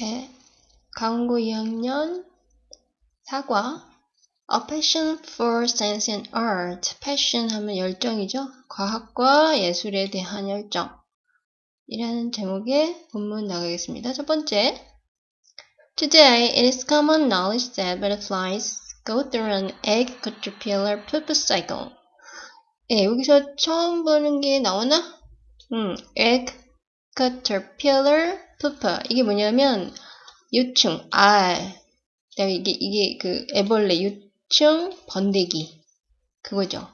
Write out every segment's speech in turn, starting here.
네, 강고 2학년 사과 A passion for science and art. passion 하면 열정이죠. 과학과 예술에 대한 열정. 이라는 제목의 본문 나가겠습니다. 첫 번째. Today, it is common knowledge that butterflies go through an egg caterpillar pupa cycle. 예, 여기서 처음 보는 게 나오나? 음, egg caterpillar pupa. 이게 뭐냐면, 유충, 알. 그다음에 이게, 이게 그 애벌레, 유충, 번데기. 그거죠.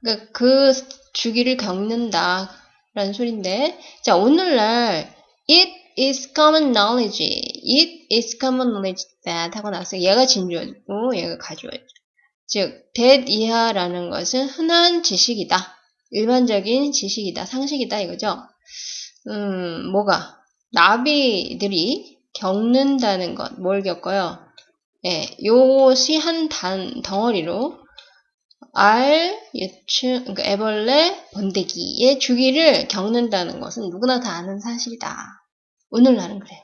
그러니까 그 주기를 겪는다. 라는 소리인데. 자, 오늘날, it is common knowledge. It is common knowledge that 하고 나서 얘가 진주어고 얘가 가주어죠. 즉, that 이하라는 것은 흔한 지식이다. 일반적인 지식이다. 상식이다. 이거죠. 음, 뭐가? 나비들이 겪는다는 것. 뭘 겪어요? 예, 요것이 한 단, 덩어리로 알, 유충, 그러니까 애벌레, 번데기의 주기를 겪는다는 것은 누구나 다 아는 사실이다. 오늘날은 그래요.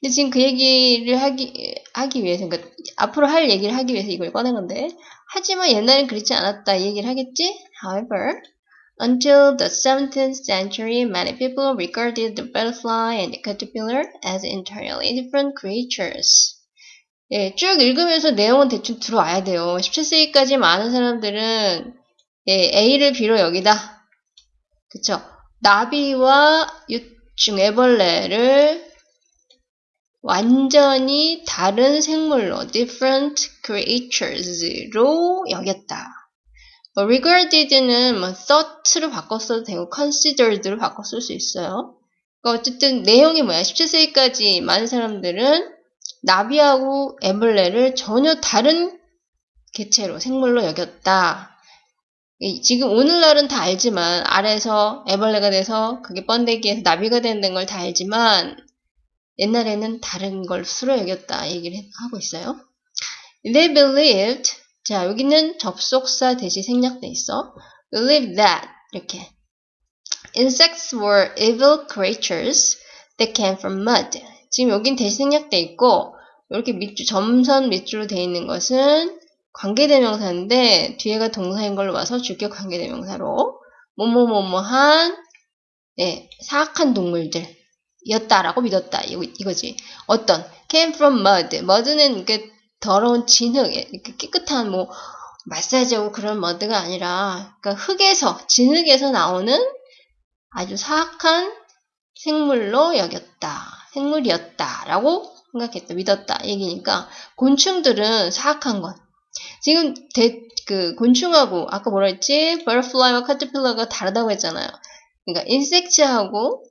근데 지금 그 얘기를 하기, 하기 위해서, 그러니까 앞으로 할 얘기를 하기 위해서 이걸 꺼낸 건데, 하지만 옛날엔 그렇지 않았다 이 얘기를 하겠지? However, until the 17th century, many people regarded the butterfly and the caterpillar as entirely different creatures. 예, 쭉 읽으면서 내용은 대충 들어와야 돼요. 17세기까지 많은 사람들은 예, A를 B로 여기다. 그쵸? 나비와 유충 애벌레를 완전히 다른 생물로 different creatures로 여겼다. 뭐 regarded는 뭐 thought로 바꿨어도 되고 considered로 바꿨을 수 있어요. 그러니까 어쨌든 내용이 뭐야? 17세기까지 많은 사람들은 나비하고 애벌레를 전혀 다른 개체로 생물로 여겼다. 지금 오늘날은 다 알지만 알에서 애벌레가 돼서 그게 번데기에서 나비가 되는 걸 다 알지만 옛날에는 다른 걸 수로 여겼다 얘기를 하고 있어요. They believed 자 여기는 접속사 대시 생략돼 있어. Believe that 이렇게 Insects were evil creatures that came from mud. 지금 여긴 대시 생략돼 있고 이렇게 밑줄 점선 밑줄로 되어 있는 것은 관계대명사인데 뒤에가 동사인 걸로 와서 주격 관계대명사로 뭐뭐뭐뭐한 예, 사악한 동물들 이었다라고 믿었다 이거, 이거지. 어떤 came from mud. mud는 이렇게 더러운 진흙, 이렇게 깨끗한 뭐 마사지하고 그런 머드가 아니라 그러니까 흙에서 진흙에서 나오는 아주 사악한 생물로 여겼다. 생물이었다라고 생각했다. 믿었다. 얘기니까 곤충들은 사악한 것. 지금 대, 그 곤충하고 아까 뭐라 했지? butterfly와 caterpillar가 다르다고 했잖아요. 그러니까 insects하고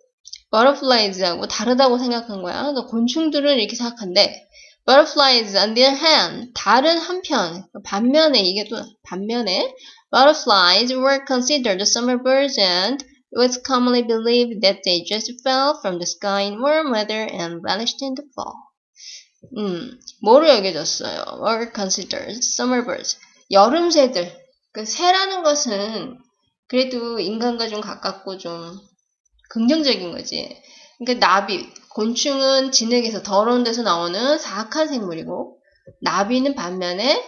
butterflies하고 다르다고 생각한 거야. 그러니까 곤충들은 이렇게 생각한데 butterflies on the other hand 다른 한편 반면에 이게 또 반면에 butterflies were considered summer birds and it was commonly believed that they just fell from the sky in warm weather and vanished in the fall. 음, 뭐로 여겨졌어요? were considered summer birds. 여름 새들. 그 새라는 것은 그래도 인간과 좀 가깝고 좀 긍정적인 거지. 그러니까 나비, 곤충은 진흙에서 더러운 데서 나오는 사악한 생물이고 나비는 반면에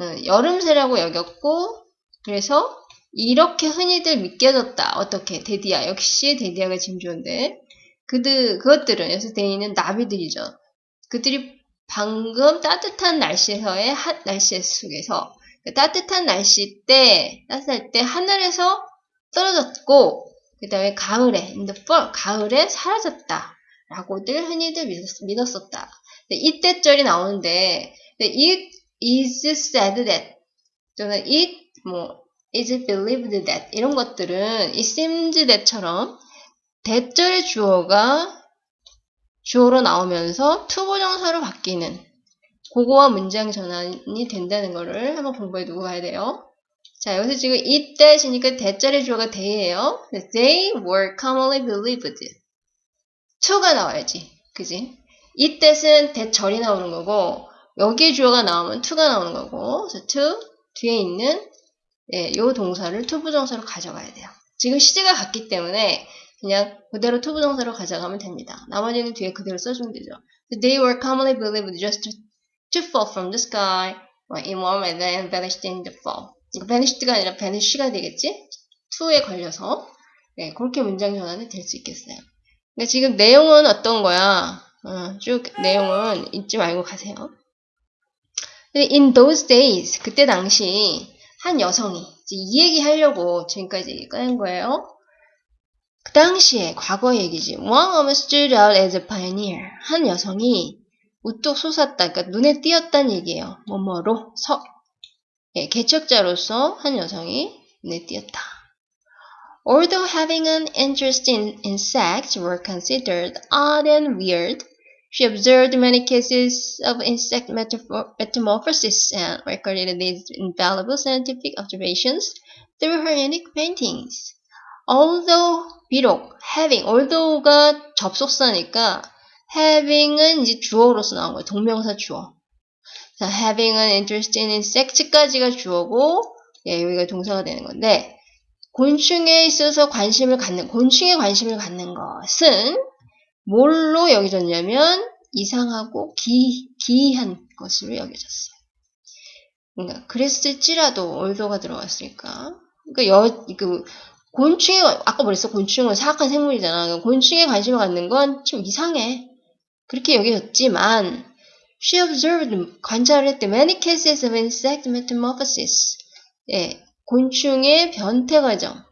어, 여름새라고 여겼고 그래서 이렇게 흔히들 믿겨졌다. 어떻게? 데디아. 역시 데디아가 짐주인데 그들, 그것들은 여기서 데이는 나비들이죠. 그들이 방금 따뜻한 날씨에서의 핫 날씨 속에서 그 따뜻한 날씨 때 따뜻할 때 하늘에서 떨어졌고 그 다음에 가을에 in the fall 가을에 사라졌다 라고들 흔히들 믿었, 었다 it that절이 나오는데 it is said that 또는 it 뭐 is believed that 이런 것들은 it seems that처럼 that절의 주어가 주어로 나오면서 to부정사로 바뀌는 그거와 문장 전환이 된다는 거를 한번 공부해 두고 가야 돼요. 자, 여기서 지금 it that이니까 that절의 주어가 they예요. They were commonly believed. To가 나와야지. 그지? 이 뜻은 that절이 나오는 거고 여기 주어가 나오면 to가 나오는 거고 그래서 to 뒤에 있는 예, 요 동사를 to부정사로 가져가야 돼요. 지금 시제가 같기 때문에 그냥 그대로 to부정사로 가져가면 됩니다. 나머지는 뒤에 그대로 써주면 되죠. They were commonly believed just to, to fall from the sky in warm and then vanished in the fall. vanished가 아니라 vanish가 되겠지? to에 걸려서 네, 그렇게 문장 전환이 될 수 있겠어요. 근데 지금 내용은 어떤 거야? 어, 쭉 내용은 잊지 말고 가세요. In those days, 그때 당시 한 여성이 이 얘기 하려고 지금까지 꺼낸 거예요. 그 당시에 과거 얘기지. One woman stood out as a pioneer. 한 여성이 우뚝 솟았다. 그러니까 눈에 띄었다는 얘기예요. 뭐뭐로 서 예, 개척자로서 한 여성이 눈에 띄었다. Although having an interest in insects were considered odd and weird, she observed many cases of insect metamorphosis and recorded these invaluable scientific observations through her unique paintings. Although, 비록, having, although가 접속사니까 having은 이제 주어로서 나온 거예요. 동명사 주어. 자, having an interest in insects까지가 주어고, 예, 여기가 동사가 되는 건데, 곤충에 있어서 관심을 갖는, 곤충에 관심을 갖는 것은 뭘로 여겨졌냐면 이상하고 기, 기이한 것으로 여겨졌어요. 그러니까 그랬을지라도 얼도가 들어갔으니까. 그러니까 여, 그 곤충에 아까 말했어 곤충은 사악한 생물이잖아. 곤충에 관심을 갖는 건 좀 이상해. 그렇게 여겨졌지만 she observed 관찰을 했대 many cases of insect metamorphosis. 예, 곤충의 변태 과정의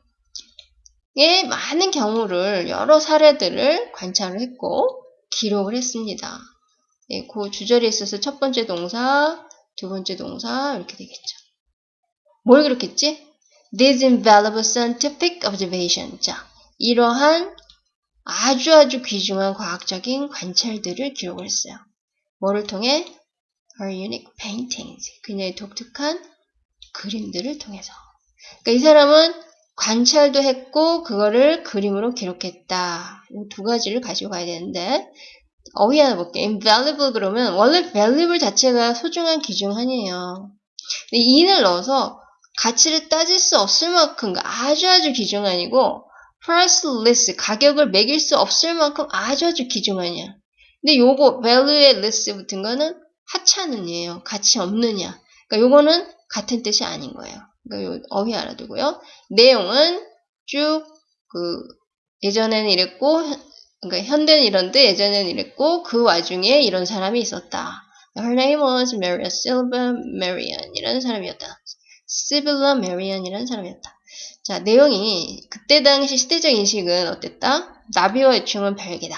많은 경우를 여러 사례들을 관찰을 했고 기록을 했습니다. 예, 그 주절에 있어서 첫 번째 동사, 두 번째 동사 이렇게 되겠죠. 뭘 그렇겠지? These invaluable scientific observation. 자, 이러한 아주 아주 귀중한 과학적인 관찰들을 기록을 했어요. 뭐를 통해? Her unique paintings. 그녀의 독특한 그림들을 통해서. 그러니까 이 사람은 관찰도 했고 그거를 그림으로 기록했다. 이 두 가지를 가지고 가야 되는데 어휘 하나 볼게요. invaluable 그러면 원래 valuable 자체가 소중한 귀중한이에요. 근데 in을 넣어서 가치를 따질 수 없을 만큼 아주 아주 귀중한이고 priceless 가격을 매길 수 없을 만큼 아주 아주 귀중한이야. 근데 요거 value에 less 붙은 거는 하찮은이에요. 가치 없느냐. 그러니까 요거는 같은 뜻이 아닌 거예요. 그러니까 어휘 알아두고요. 내용은 쭉 그 예전에는 이랬고 그러니까 현대는 이런데 예전에는 이랬고 그 와중에 이런 사람이 있었다. Her name was Maria Silva Marian 이라는 사람이었다. Sibilla Marian이라는 사람이었다. 자 내용이 그때 당시 시대적 인식은 어땠다? 나비와 유충은 별개다.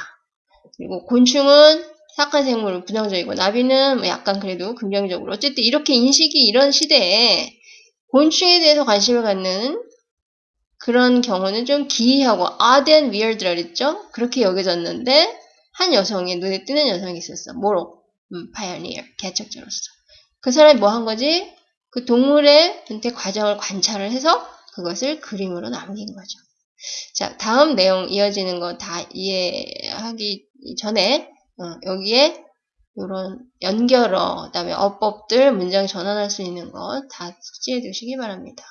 그리고 곤충은 사악한 생물 부정적이고 나비는 뭐 약간 그래도 긍정적으로 어쨌든 이렇게 인식이 이런 시대에 곤충에 대해서 관심을 갖는 그런 경우는 좀 기이하고 odd and weird라 그랬죠? 그렇게 여겨졌는데 한 여성이 눈에 띄는 여성이 있었어. 뭐로? 음, pioneer, 개척자로서. 그 사람이 뭐 한 거지? 그 동물의 변태 과정을 관찰을 해서 그것을 그림으로 남긴 거죠. 자, 다음 내용 이어지는 거 다 이해하기 전에 어, 여기에 이런 연결어, 그 다음에 어법들, 문장 전환할 수 있는 것 다 숙지해 두시기 바랍니다.